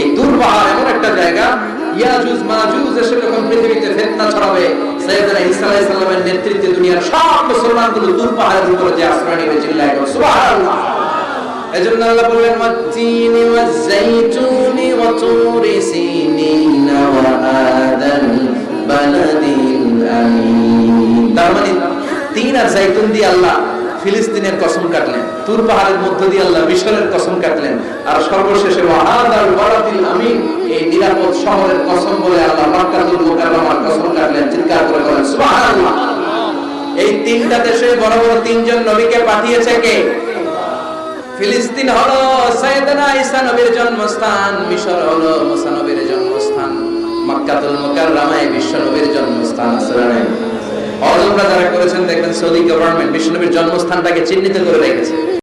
এই দূর পাহাড় এমন একটা জায়গা, ইয়াজুজ মাজুজ এসে যখন পৃথিবীতে ফিতনা ছড়াবে সাইয়েদনা ঈসা আলাইহিস সালামের নেতৃত্বে দুনিয়ার সব মুসলমানগুলো দূর পাহাড়ের উপরে যে আশ্রয় সুবহানাল্লাহ। এজন্য আল্লাহ বললেন ওয়া সিনিনা ওয়া বালাদিল আমিন। তার মানে তিন আর দিয়ে আল্লাহ ফিলিস্তিনের তুর পাহাড়ের মধ্য দিয়ে আল্লাহ মিশরের কসম কাটলেন। আর সর্বশেষে আমিন এই নিরাপদ শহরের কসম বলে আল্লাহ মক্কাতুল কসম কাটলেন, চিৎকার করে বলেন এই তিনটা দেশে বড় বড় তিনজন নবীকে পাঠিয়েছে কে? ফিলিস্তিন হলো সাইয়েদনা ঈসা নবীর জন্মস্থান, মিশর হলো মুসা নবীর জন্মস্থান, মক্কাতুল মুকাররমায় বিশ্ব নবীর জন্মস্থান আসলে হজ যারা করেছেন, দেখবেন সৌদি গভর্নমেন্ট বিশ্ব নবীর জন্মস্থানটাকে চিহ্নিত করে রেখেছে।